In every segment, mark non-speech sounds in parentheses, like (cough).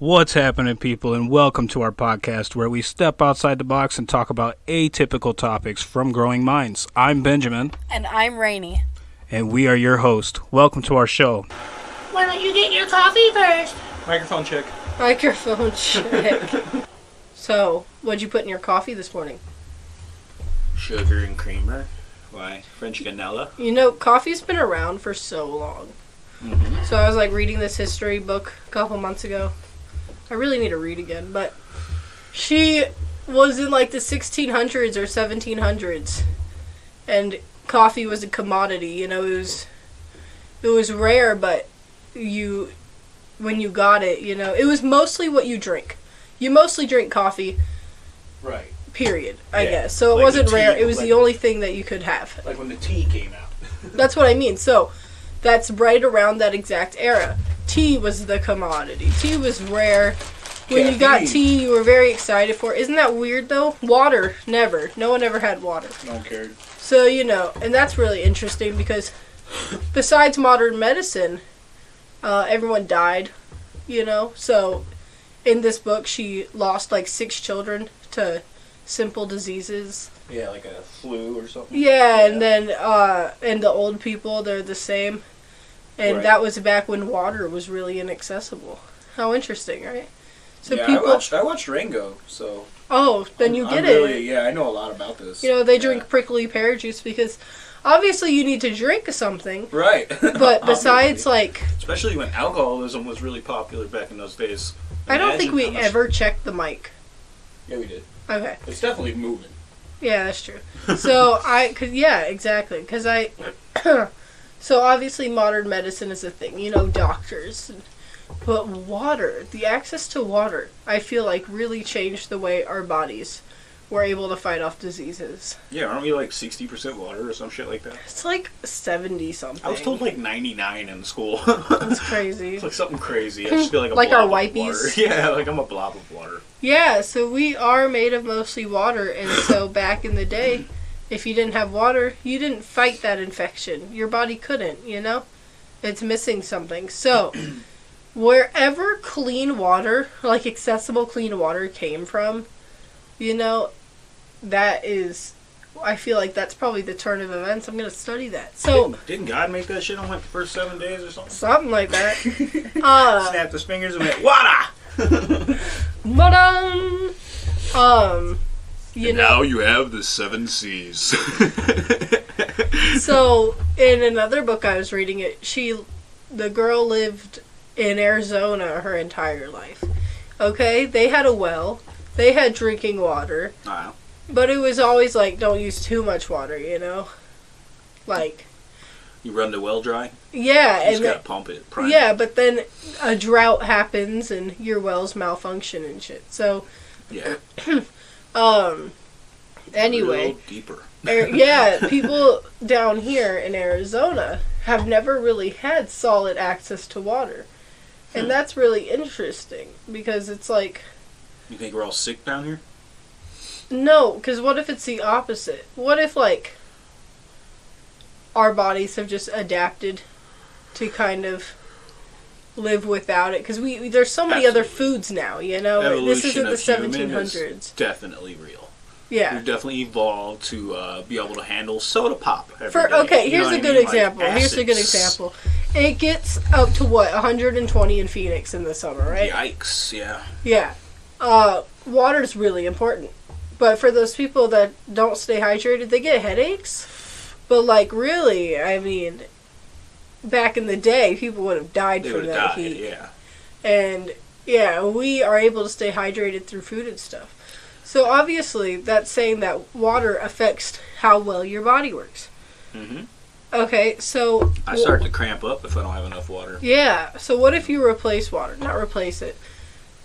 What's happening, people, and welcome to our podcast where we step outside the box and talk about atypical topics from growing minds. I'm Benjamin, And I'm Rainy. and we are your host. Welcome to our show. Why don't you get your coffee first? Microphone check. Microphone check. (laughs) so, what'd you put in your coffee this morning? Sugar and creamer. Why? French vanilla. You know, coffee's been around for so long. Mm-hmm. So I was like reading this history book a couple months ago. I really need to read again, but she was in like the 1600s or 1700s, and coffee was a commodity. You know, it was it was rare, but you when you got it, you know, it was mostly what you drink. You mostly drink coffee, Right. period. I Yeah, guess. So it like wasn't the rare. It was like- the only thing that you could have. Like when the tea came out. (laughs) That's what I mean. So that's right around that exact era. Tea was the commodity. Tea was rare. When you got tea, you were very excited for. it. Isn't that weird though? Water, never. No one ever had water. No one cared. So you know, and that's really interesting because besides modern medicine, uh, everyone died. You know, so in this book, she lost like six children to simple diseases. Yeah, like a flu or something. Yeah, and then uh and the old people they're the same. And Right. that was back when water was really inaccessible. How interesting, right? So yeah, people I watched, I watched Rango, so. Oh, then you I'm- get I'm it. Really, yeah, I know a lot about this. You know, they Yeah. drink prickly pear juice because obviously you need to drink something. Right. (laughs) But (laughs) besides like Especially when alcoholism was really popular back in those days. I don't think we much- ever checked the mic. Yeah, we did. Okay. It's definitely moving. Yeah, that's true. (laughs) So I could, yeah, exactly. Because I, (clears throat) so obviously modern medicine is a thing. You know, doctors, but water, the access to water, I feel like really changed the way our bodies were able to fight off diseases. Yeah, aren't we like 60% water or some shit like that? It's like seventy something. I was told like 99 in school. That's (laughs) crazy. It's like something crazy. I just feel like a Like our blob of wipies? (laughs) Yeah, like I'm a blob of water. Yeah, so we are made of mostly water, and so back in the day, if you didn't have water, you didn't fight that infection. Your body couldn't, you know? It's missing something. So, (clears throat) wherever clean water, like accessible clean water, came from, you know, that is. I feel like that's probably the turn of events. I'm gonna study that. So didn't, didn't God make that shit on like the first seven days or something? something like that. (laughs) Uh, Snapped his fingers and went, water! (laughs) but um, um, you know. now you have the seven seas. so (laughs) in another book I was reading it, she the girl lived in Arizona her entire life. Okay? They had a well. They had drinking water, wow. but it was always like don't use too much water, you know? Like You run the well dry? yeah, You just and gotta pump it. prime yeah, but then a drought happens and your wells malfunction and shit. So, Yeah. (clears throat) um anyway, deeper. Ar- yeah, people down here in Arizona have never really had solid access to water. And Hmm. that's really interesting because it's like, You think we're all sick down here? no, because what if it's the opposite? What if, like, our bodies have just adapted to kind of live without it? Because we, there's so many other foods now, you know? Evolution this isn't the is 1700s. definitely real. Yeah. We've definitely evolved to uh, be able to handle soda pop. every For day. okay, You here's a I good mean? Like example. here's a good example. It gets up to what 120 in Phoenix in the summer, right? Yikes! Yeah. Yeah. Uh, water's really important, but for those people that don't stay hydrated, they get headaches. But like, really, I mean, back in the day, people would have died They from that died. heat. Yeah. And yeah, we are able to stay hydrated through food and stuff. So obviously, that's saying that water affects how well your body works. hmm Okay, so I start to cramp up if I don't have enough water. Yeah. So what if you replace water? Not replace it,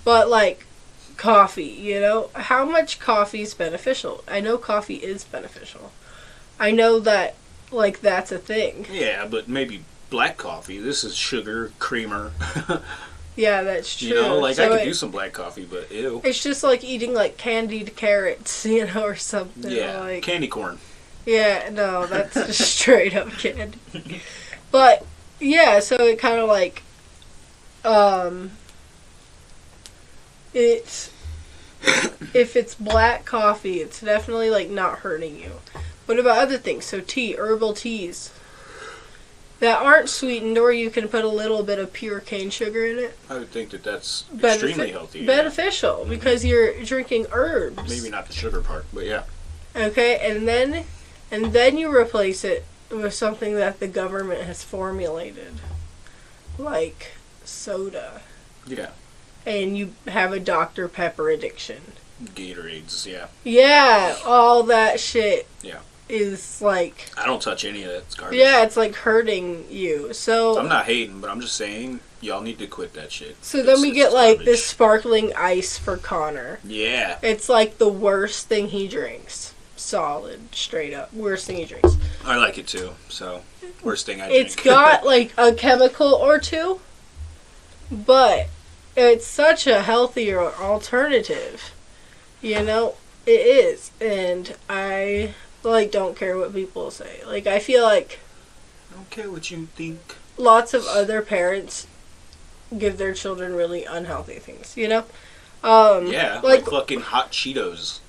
but like coffee. You know, how much coffee is beneficial? I know coffee is beneficial. I know that like that's a thing. Yeah, but maybe black coffee. This is sugar, creamer. (laughs) Yeah, that's true. you know, like I So could it- do some black coffee, but ew. It's just like eating like candied carrots, (laughs) you know, or something. Yeah, Like, candy corn. Yeah, no, that's just (laughs) straight up candy. But yeah, so it kind of like, um, it's if it's black coffee, it's definitely like not hurting you. What about other things? So tea, herbal teas that aren't sweetened, or you can put a little bit of pure cane sugar in it. I would think that that's Benefi- extremely healthy. yeah. Beneficial mm-hmm. because you're drinking herbs. Maybe not the sugar part, but yeah. Okay, and then and then you replace it with something that the government has formulated, like soda, Yeah. and you have a Dr Pepper addiction. Gatorades, yeah. Yeah, all that shit. Yeah. Is like I don't touch any of that. It's garbage. yeah, it's like hurting you. So I'm not hating, but I'm just saying y'all need to quit that shit. so then we get like garbage. this sparkling ice for Connor. Yeah. It's like the worst thing he drinks. Solid, straight up, worst thing he drinks. I like it too. So worst thing I It's drink. (laughs) got like a chemical or two, but it's such a healthier alternative. You know, it is, and I like don't care what people say. Like I feel like I don't care what you think. lots of other parents give their children really unhealthy things. You know, um, Yeah, like, like fucking hot Cheetos.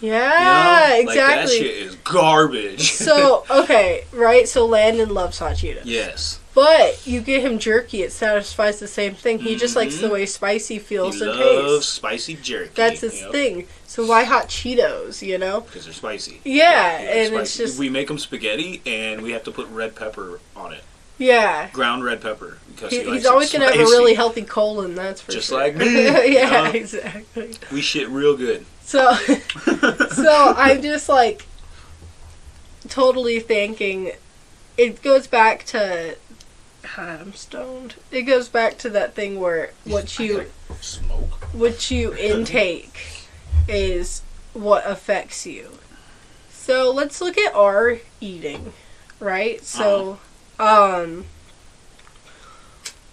yeah, you know? Like that exactly. shit is garbage. so (laughs) okay, right? So Landon loves hot Cheetos. yes, But you get him jerky, it satisfies the same thing. He just likes the Mhm. way spicy he feels and loves tastes. spicy jerky. That's his thing. So why hot Cheetos? You know? because they're spicy. Yeah, likes and it's just we make them spaghetti and we have to put red pepper on it, yeah. ground red pepper because He, he, he's always gonna have a really healthy colon. That's for Just sure. like me, (laughs) you yeah, know? exactly. We shit real good. So, (laughs) so I'm just like totally thinking. It goes back to. I'm stoned. It goes back to that thing where what you Smoke. what you (laughs) intake is what affects you. So let's look at our eating, right? So, um,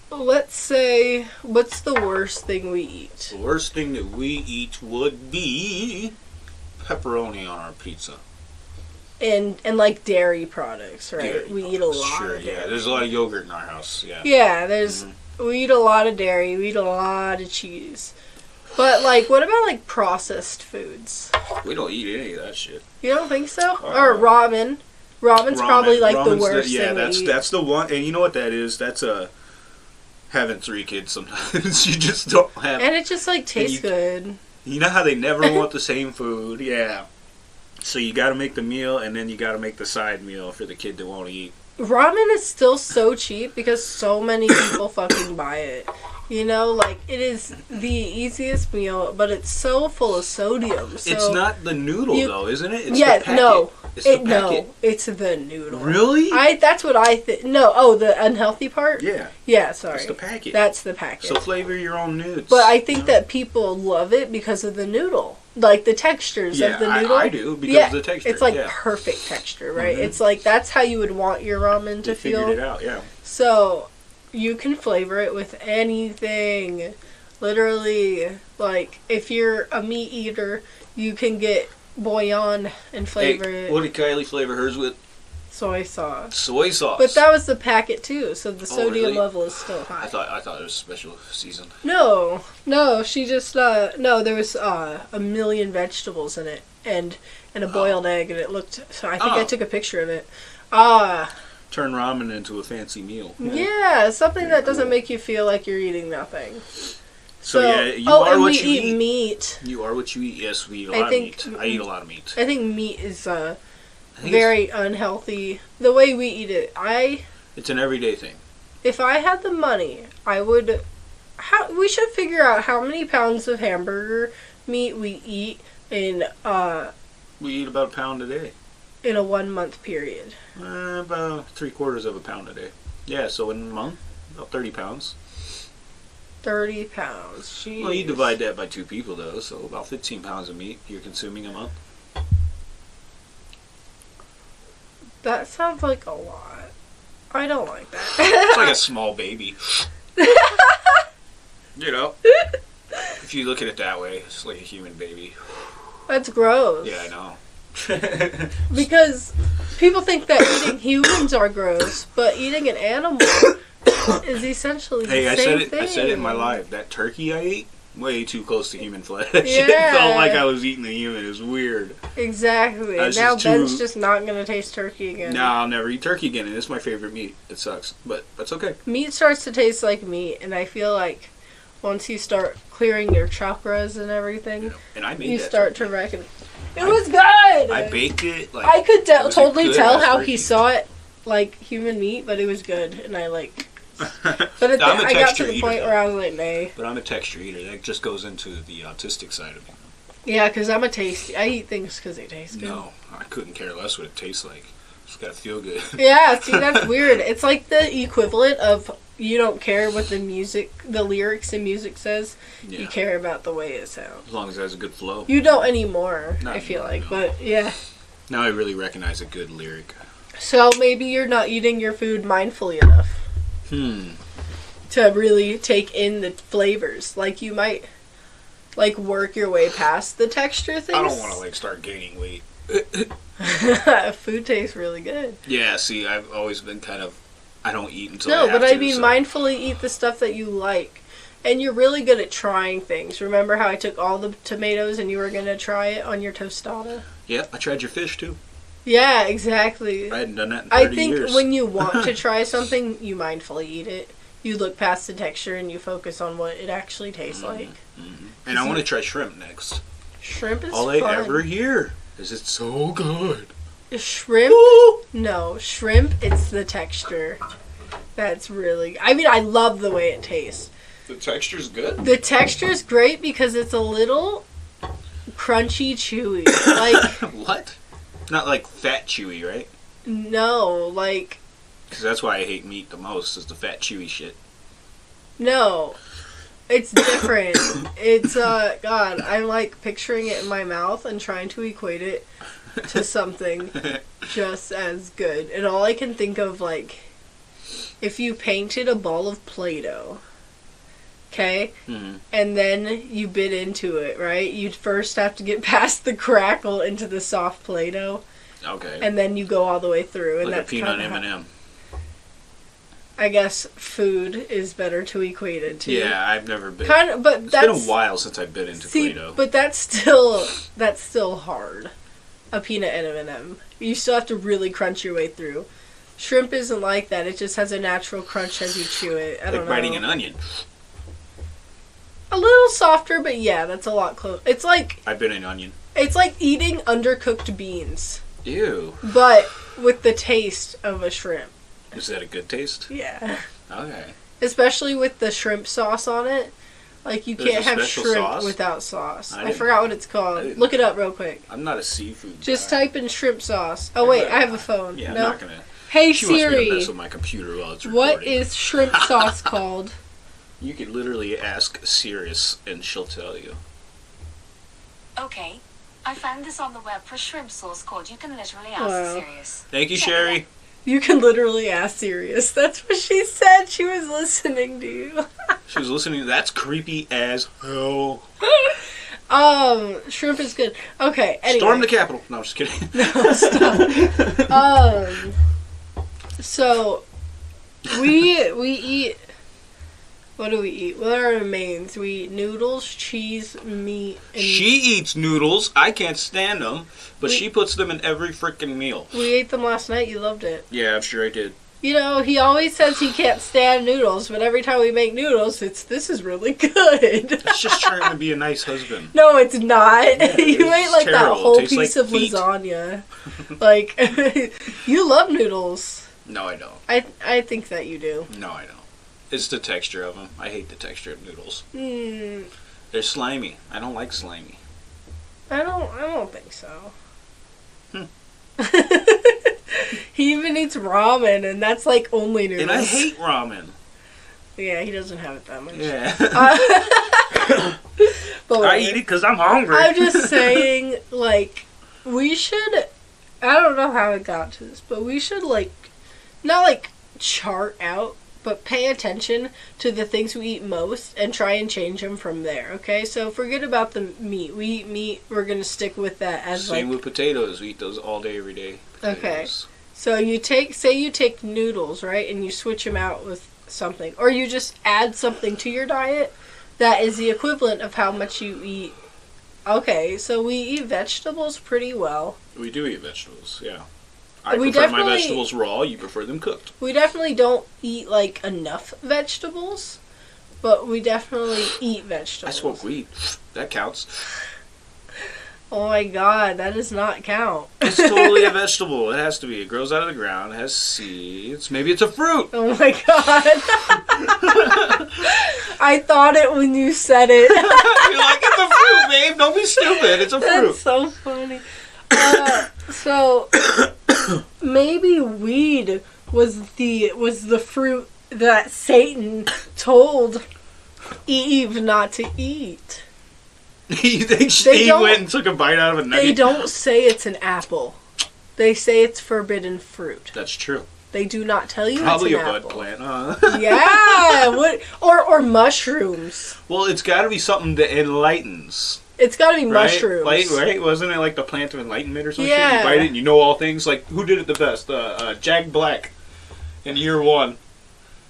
let's say what's the worst thing we eat? The worst thing that we eat would be pepperoni on our pizza. And and like dairy products, right? Dairy we eat a lot. Sure, of yeah. There's a lot of yogurt in our house. Yeah. Yeah, there's Mhm. we eat a lot of dairy. We eat a lot of cheese. But like, what about like processed foods? We don't eat any of that shit. You don't think so? Uh, or ramen? Ramen's probably Ramen- like the ramen's worst yeah, thing that's that's the one. And you know what that is? That's a having three kids. Sometimes (laughs) you just don't have. and it just like tastes you- good. You know how they never (laughs) want the same food? Yeah. So you got to make the meal, and then you got to make the side meal for the kid that won't eat. Ramen is still so cheap because so many people fucking buy it. You know, like it is the easiest meal, but it's so full of sodium. So it's not the noodle you- though, isn't it? It's yeah, no, It's the it no, it's the noodle. Really? I that's what I think. No, oh, the unhealthy part. yeah. Yeah, sorry, It's the packet. that's the packet. so flavor your own nudes. but I think know? that people love it because of the noodle, like the textures yeah, of the noodle. I, I do because yeah, of the texture. it's like yeah. perfect texture, right? Mhm. It's like that's how you would want your ramen to they figured feel. it out. Yeah. So you can flavor it with anything. Literally, like if you're a meat eater, you can get bouillon and flavor Hey, it what did Kylie flavor hers with? soy sauce. Soy sauce. But that was the packet too, so the Oh, sodium really? level is still high. I thought I thought it was special season. No, no, she just uh no, there was uh a million vegetables in it and and a boiled egg and it looked so I think I Oh. took a picture of it. Ah, Turn ramen into a fancy meal. yeah, something Very that doesn't cool. make you feel like you're eating nothing. So, yeah, you oh, are and what we you eat, eat. meat. You are what you eat. Yes, we eat a lot think- of meat. I eat a lot of meat. I think meat is uh very unhealthy. The way we eat it, I It's, it's an everyday thing. if I had the money, I would. How we should figure out how many pounds of hamburger meat we eat in uh We eat about a pound a day. In a one month period. Uh, about three quarters of a pound a day. Yeah, so in a month, about 30 pounds. Thirty pounds. Jeez. Well, you divide that by two people, though, so about 15 pounds of meat you're consuming a month. That sounds like a lot. I don't like that. It's that. like a (laughs) small baby. you know? (laughs) If you look at it that way, it's like a human baby. That's gross. Yeah, I know. (laughs) Because people think that eating humans are gross, but eating an animal is essentially hey, the I same said it. thing. I said it in my live. That turkey I ate, way too close to human flesh. (laughs) Yeah. it felt like I was eating a human. It was weird. Exactly. That's now just Ben's too- just not gonna taste turkey again. No, I'll never eat turkey again, and it's my favorite meat. It sucks, but that's okay. Meat starts to taste like meat, and I feel like once you start clearing your chakras and everything, And I made you start turkey. to reckon. It was good. I baked it. Like I could tell, totally good tell how he saw it like human meat, but it was good, and I like. (laughs) But at the, I'm a I got to the eater, point though. where I was like, nay. But I'm a texture eater. That just goes into the autistic side of me. Yeah, because I'm a tasty. I eat things because they taste good. No, I couldn't care less what it tastes like. It's gotta feel good. Yeah, see, that's (laughs) weird. It's like the equivalent of you don't care what the music, the lyrics in music says. You care about the way it sounds. as long as it has a good flow. You don't anymore, Not I feel anymore, like. no. But yeah. Now I really recognize a good lyric. So maybe you're not eating your food mindfully enough Hmm. to really take in the flavors. Like you might like work your way past the texture things. I don't want to like start gaining weight. (laughs) (laughs) food tastes really good. Yeah, see, I've always been kind of. I don't eat until No, I but I to, mean so- mindfully eat the stuff that you like. And you're really good at trying things. Remember how I took all the tomatoes and you were gonna try it on your tostada? Yeah, I tried your fish too. Yeah, exactly. I hadn't done that in I think years. when you want to (laughs) try something, you mindfully eat it. You look past the texture and you focus on what it actually tastes Mhm. like. and I want to try shrimp next. Shrimp is All I ever hear is it's so good. Shrimp? No, shrimp. It's the texture. That's really. I mean, I love the way it tastes. The texture's good. The texture is great because it's a little crunchy, chewy. Like (coughs) what? Not like fat chewy, right? no, like Because that's why I hate meat the most is the fat chewy shit. no. It's different. it's uh God, I'm like picturing it in my mouth and trying to equate it to something just as good. And all I can think of like if you painted a ball of Play-Doh, okay, Mhm. and then you bit into it, right? You'd first have to get (laughs) past the crackle into the soft Play-Doh, Okay. and then you go all the way through. And like a peanut M&M. I guess food is better to equate it to. Yeah, I've never been. Kind of, but it's that's been a while since I've been into see, Play-Doh. but that's still that's still hard. A peanut and M and M. You still have to really crunch your way through. Shrimp isn't like that. It just has a natural crunch as you chew it. I don't like biting an onion. A little softer, but yeah, that's a lot close. It's like I've been an onion. it's like eating undercooked beans, Ew. but with the taste of a shrimp. Is that a good taste? Yeah. Okay. Especially with the shrimp sauce on it. Like you There's can't have shrimp sauce? without sauce. I I, forgot what it's called. Look it up real quick. I'm not a seafood Just guy. type in shrimp sauce. Oh I'm wait, not- I have a phone. Yeah, I'm not gonna. Hey She wants me to Siri, mess with my computer while it's what recording. is shrimp (laughs) sauce called? You could literally ask Sirius and she'll tell you. Okay. I found this on the web for shrimp sauce called You Can Literally Ask Wow. Sirius. Thank you, Check it Sherry. You can literally ask Sirius. That's what she said. She was listening to you. She was listening. That's creepy as hell. (laughs) um, shrimp is good. Okay, anyway. Storm the Capitol. No, I'm just kidding. (laughs) No. (laughs) Um, so we we eat. What do we eat? What are our mains? We eat noodles, cheese, meat, and she eats noodles. I can't stand them, but We- she puts them in every freaking meal. we ate them last night. You loved it. Yeah, I'm sure I did. You know, he always says he can't stand noodles, but every time we make noodles, it's this is really (laughs) good. It's just trying to be a nice husband. no, it's not. (laughs) you it's ate like that terrible. It whole tastes like piece of feet. lasagna. (laughs) like you love noodles. No, I don't. I I think that you do. No, I don't. It's the texture of them. I hate the texture of noodles. Hmm. They're slimy. I don't like slimy. I don't. I don't think so. Hmm. (laughs) he even eats ramen, and that's like only noodles. And I hate ramen. Yeah, he doesn't have it that much. Yeah. Uh, (laughs) but I eat it because I'm hungry. I'm just (laughs) saying, like, we should. I don't know how it got to this, but we should like, not like chart out, but pay attention to the things we eat most and try and change them from there. Okay, so forget about the meat. We eat meat. We're gonna stick with that as Same like. with potatoes. We eat those all day, every day. Okay. So you take, say, you take noodles, right, and you switch them out with something, or you just add something to your diet that is the equivalent of how much you eat. Okay, so we eat vegetables pretty well. We do eat vegetables, yeah. I We prefer my vegetables raw. You prefer them cooked. We definitely don't eat like enough vegetables, but we definitely eat vegetables. I smoke weed. That counts. Oh my god, that does not count. It's totally a (laughs) vegetable. It has to be. It grows out of the ground. It has seeds. Maybe it's a fruit. Oh my god. (laughs) I thought it when you said it. (laughs) You're like, it's a fruit, babe. Don't be stupid. It's a That's fruit. so funny. Uh, so maybe weed was the was the fruit that Satan told Eve not to eat. (laughs) you think They she went and took a bite out of a nugget? They don't say it's an apple. They say it's forbidden fruit. That's true. They do not tell you Probably a it's an bud apple. plant, huh? (laughs) Yeah, what or or mushrooms. well, it's got to be something that enlightens, It's got to be right? mushrooms. Like, right? Wasn't it like the plant of enlightenment or something? Yeah. You bite it and you know all things. Like, who did it the best? Uh, uh, Jack Black in year one.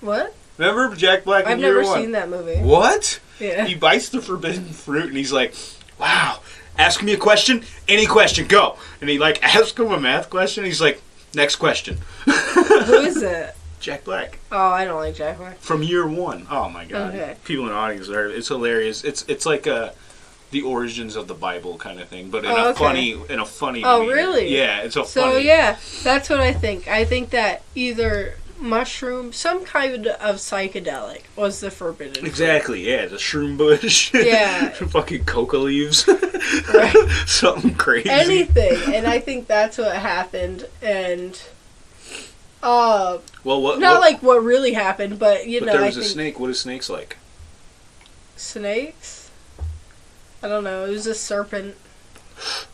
What? Remember Jack Black in I've year never seen that movie. What? Yeah. He bites the forbidden (laughs) fruit and he's like, "Wow, ask me a question, any question, go." And he like (laughs) asks him a math question. He's like, "Next question." Who is (laughs) it? Jack Black Oh, I don't like Jack Black. from year one. Oh my god, Okay. people in the audience are it's hilarious. It's it's like a the origins of the Bible kind of thing, but in Oh, a okay. funny in a funny. Oh, really? Yeah, it's a So funny. yeah, that's what I think. I think that either mushroom, some kind of psychedelic, was the forbidden. fruit. Exactly, yeah, the shroom bush. Yeah. (laughs) fucking coca leaves. Right. (laughs) Something crazy. Anything, and I (laughs) think that's what happened. And uh, well, what? not what- like what really happened, but you but know, there was a think snake. What is snakes like? snakes. I don't know. It was a serpent.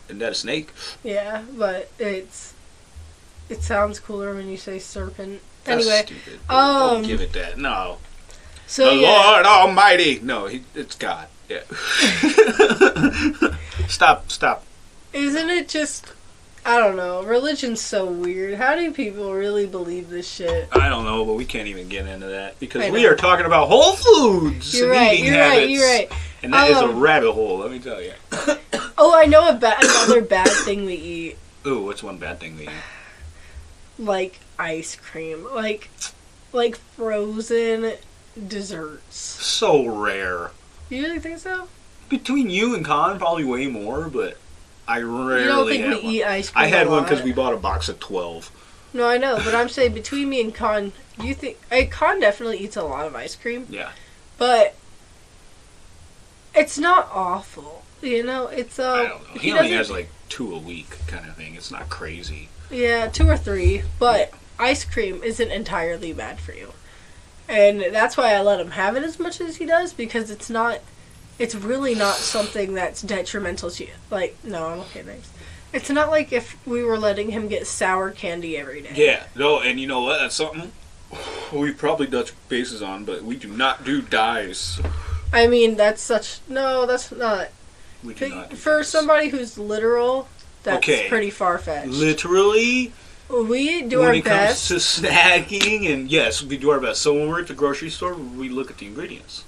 Isn't that a snake? Yeah, but it's it sounds cooler when you say serpent. That's anyway, stupid. Um, give it that. No, so the yeah, Lord Almighty. No, he, it's God. Yeah. (laughs) stop. Stop. isn't it just? I don't know. Religion's so weird. How do people really believe this shit? I don't know, but we can't even get into that because we are talking about Whole Foods. You're right. You're habits, right. You're right. And that is a Um, rabbit hole. Let me tell you. (coughs) Oh, I know a ba- another bad thing we eat, Ooh, what's one bad thing we eat? like ice cream, like like frozen desserts. So rare. You really think so? Between you and Con, probably way more, but I rarely you don't think we one. eat ice cream? I had one because we bought a box of twelve. No, I know, but I'm saying between me and Con, you think I Con definitely eats a lot of ice cream, Yeah. but it's not awful. You know, it's uh, I don't know. He, he only has like two a week kind of thing. It's not crazy. Yeah, two or three, but ice cream isn't entirely bad for you. And that's why I let him have it as much as he does because it's not it's really not something that's detrimental to you. Like, no, I'm okay, thanks. It's not like if we were letting him get sour candy every day. Yeah. No, and you know what? That's something we probably touch bases on, but we do not do dyes. I mean, that's such no, that's not We do not. Do for dyes. somebody who's literal. That's Okay. pretty far fetched. Literally, we do when our it best. comes to snacking, and yes, we do our best. So when we're at the grocery store, we look at the ingredients,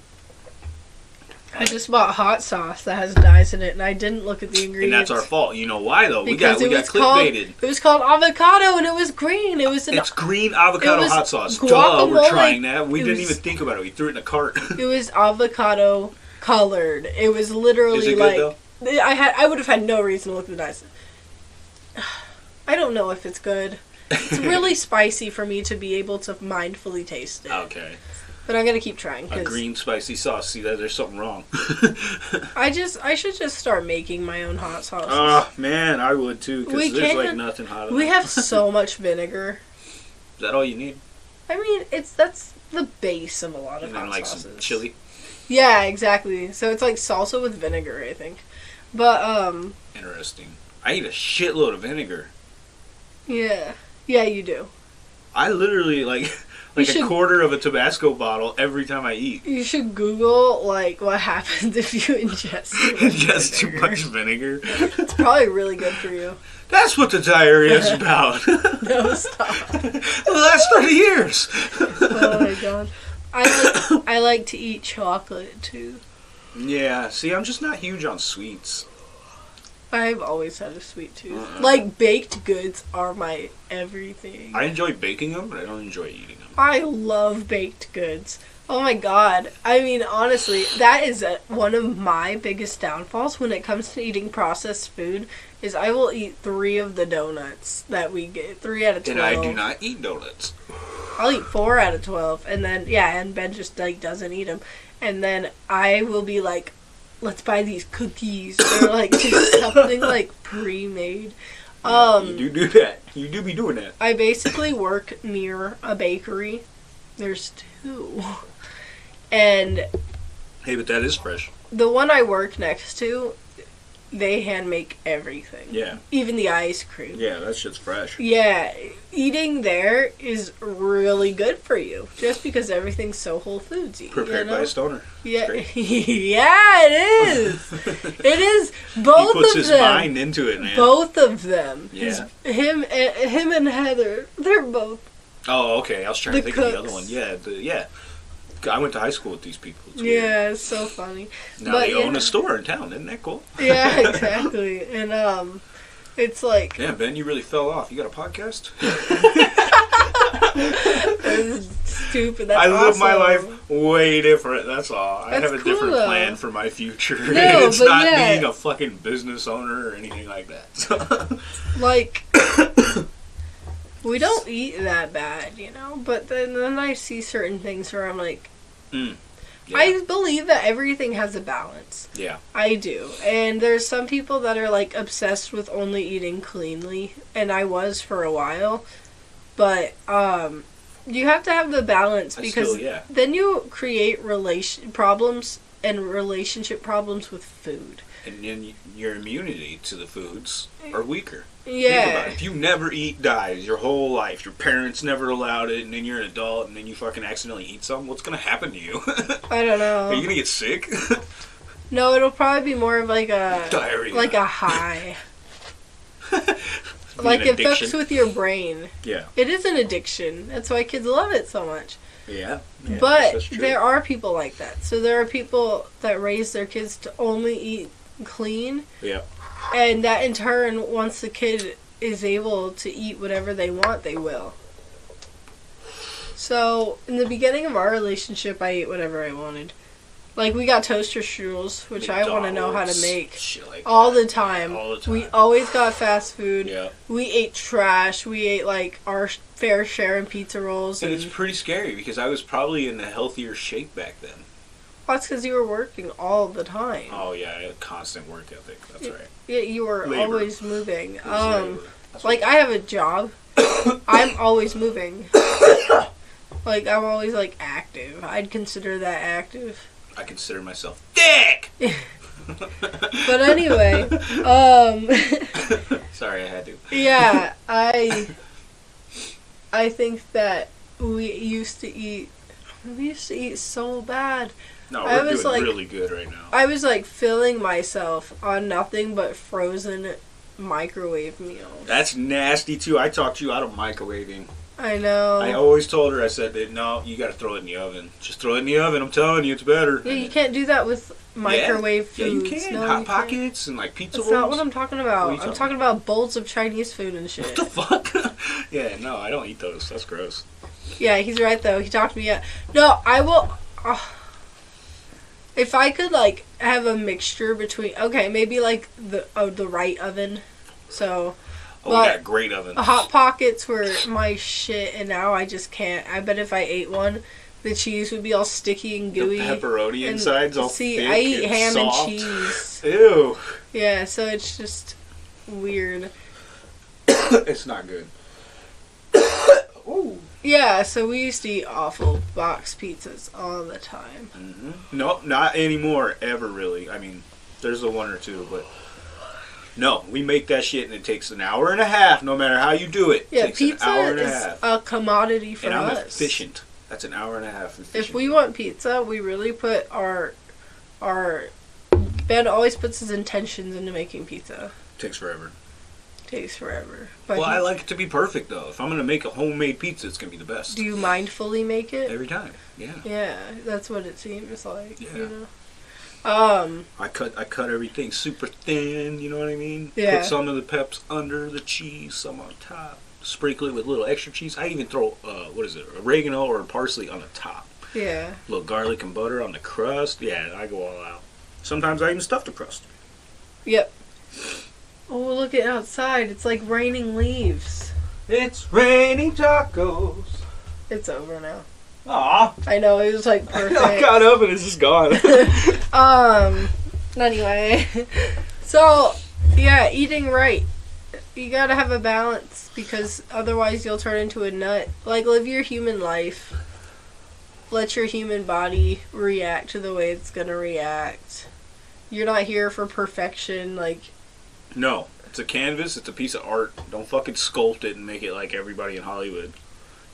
I just bought hot sauce that has dyes in it, and I didn't look at the ingredients. and that's our fault. You know why though? We Because got we it got was called it was called avocado and it was green. It was an It's green avocado it hot sauce. Duh, we're trying that. We It didn't was- even think about it. We threw it in a cart. (laughs) it was avocado colored. It was literally it like good though? I had I would have had no reason to look at the dyes. (sighs) I don't know if it's good. It's (laughs) really spicy for me to be able to mindfully taste it. Okay, But I'm gonna keep trying a green spicy sauce. See that? There's something wrong. (laughs) I just I should just start making my own hot sauce. Oh man, I would too. Because there's like nothing hot. we have so (laughs) much vinegar. Is that all you need? I mean, it's that's the base of a lot of And then hot like sauces. some chili. Yeah, exactly. So it's like salsa with vinegar, I think. But um, Interesting. I eat a shitload of vinegar. yeah, yeah, you do. I literally like like a quarter of a Tabasco bottle every time I eat. You should Google like what happens (laughs) if you ingest too much too vinegar. much vinegar. It's probably really good for you. That's what the diarrhea is (laughs) about. No, stop. (laughs) the last thirty years. Oh my god. I like I like to eat chocolate too. Yeah. See, I'm just not huge on sweets. I've always had a sweet tooth. Uh-uh. Like baked goods are my everything. I enjoy baking them, but I don't enjoy eating them. I love baked goods. Oh my god. I mean, honestly, that is a, one of my biggest downfalls when it comes to eating processed food. Is I will eat three of the donuts that we get, three out of twelve. And I do not eat donuts. I'll eat four out of twelve, and then yeah, and Ben just like doesn't eat them, and then I will be like, let's buy these cookies or like just something like pre-made. Um, you do do that. You do be doing that. I basically work near a bakery. There's two. And Hey, but that is fresh. the one I work next to, they hand make everything. Yeah. Even the ice cream. Yeah, that shit's fresh. Yeah, eating there is really good for you. Just because everything's so Whole Foodsy. Prepared you know? by a stoner. Yeah, (laughs) yeah, it is. (laughs) it is both he puts of his them. mind into it, man. Both of them. Yeah. His- him, and, him and Heather. They're both. Oh, okay. I was trying to think of the other one. Yeah, the, yeah. I went to high school with these people. It's weird. Yeah, it's so funny. Now but they own a store in town. Isn't that cool? Yeah, (laughs) exactly. and um, it's like Yeah, Ben, you really fell off. You got a podcast? (laughs) it's stupid. That's I live my life way different. That's all. I have a cool, different though. plan for my future. No, (laughs) it's but not yeah. being a fucking business owner or anything like that. So. Like, (coughs) we don't eat that bad, you know. But then, then I see certain things where I'm like, yeah. I believe that everything has a balance. yeah. I do. And there's some people that are like obsessed with only eating cleanly, and I was for a while. But um you have to have the balance because still, yeah. then you create relation problems and relationship problems with food. And then your immunity to the foods mm. are weaker. Think about Yeah. it. If you never eat dyes your whole life, your parents never allowed it, and then you're an adult, and then you fucking accidentally eat something, what's gonna happen to you? (laughs) I don't know. Are you gonna get sick? (laughs) No, it'll probably be more of like a Diarrhea. like a high. (laughs) Like an it fucks with your brain. Yeah. It is an addiction. That's why kids love it so much. Yeah. yeah but there are people like that. So there are people that raise their kids to only eat clean, Yeah. and that in turn, once the kid is able to eat whatever they want, they will. So in the beginning of our relationship, I ate whatever I wanted. Like we got toaster strudels, which I want to know how to make like all the time. All the time. We always got fast food. Yeah. We ate trash. We ate like our fair share in pizza rolls. And And, it's pretty scary because I was probably in a healthier shape back then. Well, that's because you were working all the time. Oh yeah, I had a constant work ethic. That's right. Yeah, you were Labor. always moving. Um, like I have a job. (coughs) I'm always moving. (coughs) like I'm always like active. I'd consider that active. I consider myself dick. (laughs) But anyway, um, (laughs) Sorry, I had to. yeah, (laughs) I, I think that we used to eat. We used to eat so bad. No, I we're was doing like- really good right now. I was like filling myself on nothing but frozen microwave meals. That's nasty too. I talked to you out of microwaving. I know. I always told her, I said, no, you got to throw it in the oven. Just throw it in the oven. I'm telling you, it's better. yeah, you can't do that with microwave yeah, foods. Yeah, you can. No, Hot you pockets and like pizza That's rolls. not what I'm talking about. I'm talking talking about bowls of Chinese food and shit. What the fuck? (laughs) yeah, no, I don't eat those. That's gross. yeah, he's right though. He talked me up. No, I will. Uh, if I could like have a mixture between okay, maybe like the oh the right oven. So Oh, Well, we got great ovens. hot pockets were my shit, and now I just can't. I bet if I ate one, the cheese would be all sticky and gooey. the pepperoni and- inside's all see, I eat and ham soft. and cheese. Ew. Yeah, so it's just weird. (coughs) it's not good. (coughs) Ooh. Yeah, so we used to eat awful box pizzas all the time. hmm No, not anymore. Ever really. I mean, there's a one or two, but no, we make that shit and it takes an hour and a half. No matter how you do it, Yeah, takes pizza an hour and a is half. a commodity for and I'm us. efficient. That's an hour and a half. Efficient. If we want pizza, we really put our our Ben always puts his intentions into making pizza. takes forever. Takes forever. But well, he- I like it to be perfect though. If I'm gonna make a homemade pizza, it's gonna be the best do you mindfully make it? every time. Yeah. Yeah, that's what it seems like. Yeah. You know. Um, I cut I cut everything super thin. You know what I mean? Yeah. Put some of the peps under the cheese, some on top. Sprinkle it with little extra cheese. I even throw uh, what is it, oregano or parsley on the top. yeah. A little garlic and butter on the crust. Yeah, I go all out. Sometimes I even stuff the crust. Yep. Oh, look at outside. It's like raining leaves. It's raining tacos. It's over now. Aw, I know, it was like (laughs) I perfect. got up and it's just gone. (laughs) (laughs) Um, anyway. So, yeah, eating right. You gotta have a balance because otherwise you'll turn into a nut. Like, live your human life. Let your human body react to the way it's gonna react. You're not here for perfection. Like, no, it's a canvas. It's a piece of art. Don't fucking sculpt it and make it like everybody in Hollywood.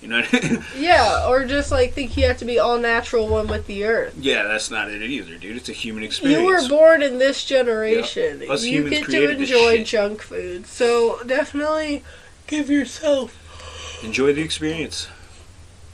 You know? What I mean? (laughs) yeah, or just like think you have to be all natural one with the earth. yeah, that's not it either, dude. It's a human experience. You were born in this generation. Us you get to enjoy junk food. So definitely give yourself Enjoy the experience.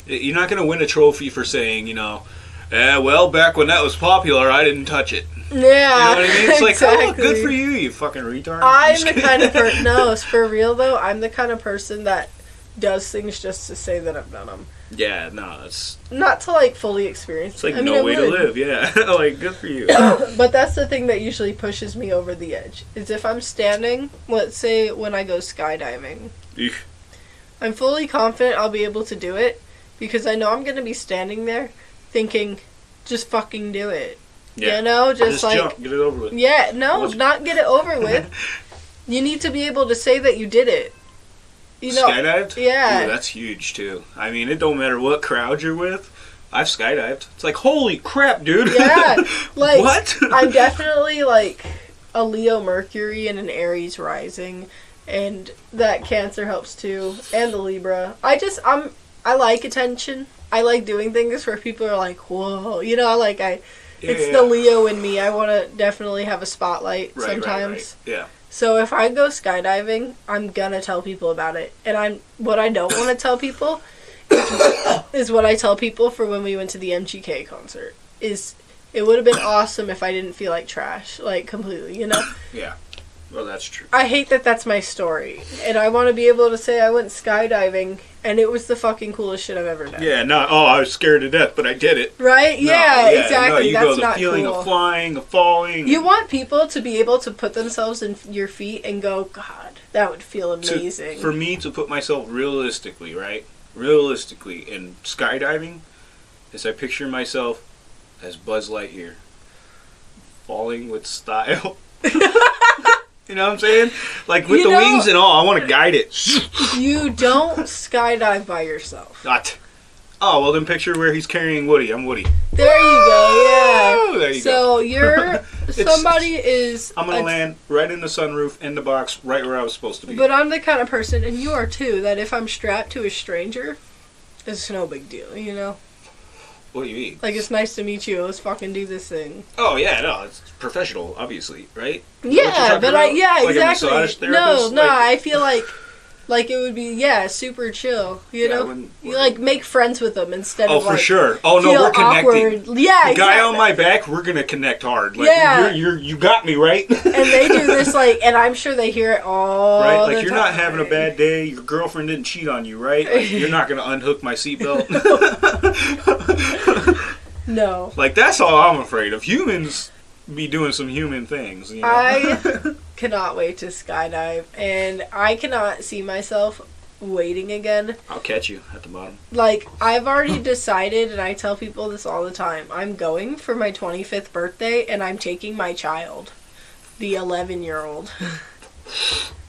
You're not gonna win a trophy for saying, you know, eh, well, back when that was popular, I didn't touch it. Yeah, You know what I mean? It's like, exactly. oh, good for you, you fucking retard. I'm Just the kind of person. (laughs) No, for real though. I'm the kind of person that does things just to say that I've done them, yeah, no, it's not to like fully experience. it's like I no I way to live. Yeah, (laughs) like good for you. (coughs) but that's the thing that usually pushes me over the edge. Is if I'm standing, let's say when I go skydiving, Eek. I'm fully confident I'll be able to do it because I know I'm gonna be standing there thinking, just fucking do it. Yeah, You know, just, just like jump, get it over with. Yeah, no, not get it over with. (laughs) you need to be able to say that you did it. You know, skydived? yeah. Ooh, that's huge too. I mean, it don't matter what crowd you're with. I've skydived. It's like holy crap, dude. Yeah, (laughs) like what? I'm (laughs) definitely like a Leo Mercury and an Aries rising, and that Cancer helps too, and the Libra. I just I'm I like attention. I like doing things where people are like, whoa, you know, like I. It's Yeah. the Leo in me. I want to definitely have a spotlight Right, right, sometimes. right. Yeah. So if I go skydiving, I'm gonna tell people about it. And I'm what I don't want to tell people (coughs) is what I tell people for when we went to the MGK concert. Is it would have been awesome if I didn't feel like trash, like completely, you know? Yeah. Well, that's true. I hate that that's my story. And I want to be able to say I went skydiving and it was the fucking coolest shit I've ever done. Yeah. No. Oh, I was scared to death, but I did it. Right? No, yeah, No, exactly. you that's go the not feeling cool. of flying, of falling. You want people to be able to put themselves in your feet and go, God, that would feel to- amazing. for me to put myself realistically, right? Realistically, in skydiving, is I picture myself as Buzz Lightyear, falling with style. (laughs) (laughs) you know what I'm saying? Like with You the know- wings and all, I want to guide it. (laughs) You don't skydive by yourself. Not. Oh well, then picture where he's carrying Woody. I'm Woody. There you go. Woo! There Yeah. you so you're (laughs) somebody is. I'm gonna a- land right in the sunroof in the box, right where I was supposed to be. But I'm the kind of person, and you are too, that if I'm strapped to a stranger, it's no big deal. You know, what do you mean? like it's nice to meet you. Let's fucking do this thing. Oh yeah, no, it's professional, obviously, right? Yeah, but I yeah Like a exactly. no, no, Like- I feel like like it would be yeah super chill. You Yeah, know, you like make friends with them instead Oh, of Oh, for like sure. Oh no, we're connecting. awkward. Yeah, the guy exactly. on my back, we're gonna connect hard. Like, Yeah. you're, you're you got me right. and they do this (laughs) like, and I'm sure they hear it all. right, like you're not having a bad day. Your girlfriend didn't cheat on you, right? Like, you're not gonna unhook my seatbelt. (laughs) No, (laughs) like that's all I'm afraid of. Humans be doing some human things. You know? I (laughs) cannot wait to skydive, and I cannot see myself waiting again. I'll catch you at the bottom. Like I've already decided, and I tell people this all the time. I'm going for my 25th birthday, and I'm taking my child, the 11 year old. (laughs)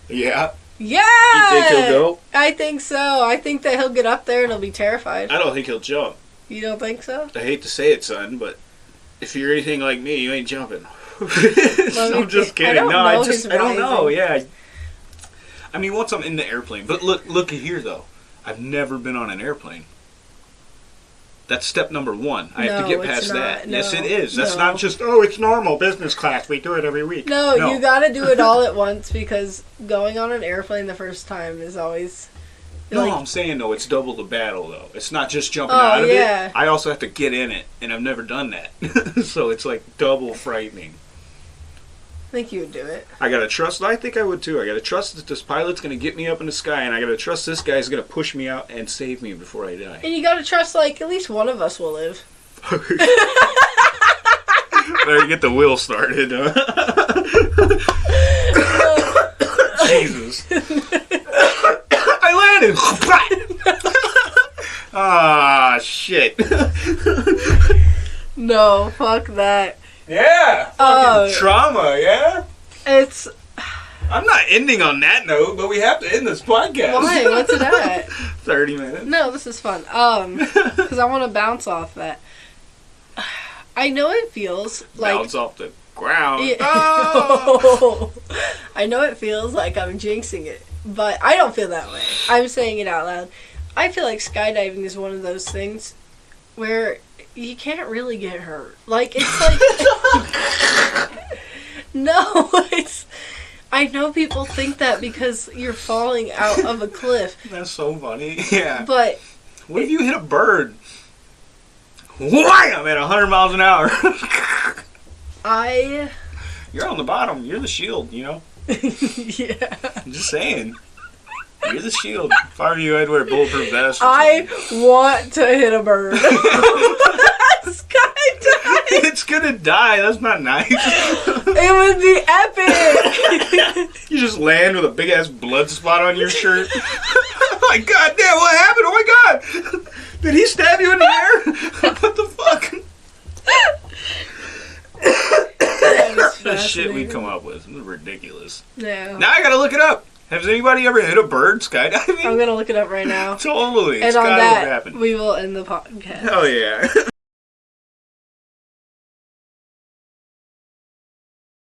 Yeah. Yeah, You think he'll go? I think so. I think that he'll get up there and he'll be terrified. I don't think he'll jump. You don't think so? I hate to say it, son, but if you're anything like me, you ain't jumping. Let (laughs) I'm just think. I kidding. no, I just I don't know. Yeah. I mean, once I'm in the airplane, but look, look at here though. I've never been on an airplane. That's step number one. I have to get past not. that. yes, it is. That's No. not just oh, it's normal business class. We do it every week. No, No. you got to do it all at once because going on an airplane the first time is always No, Like- I'm saying though, it's double the battle though. It's not just jumping Oh, out of yeah. it. I also have to get in it, and I've never done that. (laughs) so it's like double frightening. I think you would do it. I gotta trust. I think I would too. I gotta trust that this pilot's gonna get me up in the sky, and I gotta trust this guy's gonna push me out and save me before I die. And you gotta trust, like, at least one of us will live. (laughs) Better get the wheel started. (laughs) Jesus. (laughs) Ah, shit. (laughs) No, fuck that. yeah. Oh. Trauma, yeah? It's. I'm not ending on that note, but we have to end this podcast. Why? What's it at? (laughs) 30 minutes. No, this is fun. Um, because I want to bounce off that. I know it feels like. Bounce off the ground. Yeah. Oh! I know it feels like I'm jinxing it, but I don't feel that way. I'm saying it out loud. I feel like skydiving is one of those things where you can't really get hurt. Like it's (laughs) like (laughs) No, it's I know people think that because you're falling out of a cliff, That's so funny. (laughs) Yeah. but What if you hit a bird? Wham! At 100 miles an hour. I You're on the bottom. You're the shield, you know? (laughs) yeah. I'm just saying. You're the shield. If I were you, I'd wear a bulletproof vest. I want to hit a bird. (laughs) (laughs) Skydive. it's gonna die. That's not nice. It would be epic. you just land with a big ass blood spot on your shirt. my god damn, what happened? Oh my god! Did he stab you in the air? what the fuck? The shit we come up with. Is ridiculous. No. Now I gotta look it up. Has anybody ever hit a bird skydiving? I'm gonna look it up right now. (laughs) Totally. And it's on gotta that, have happened. we will end the podcast. Hell yeah. (laughs)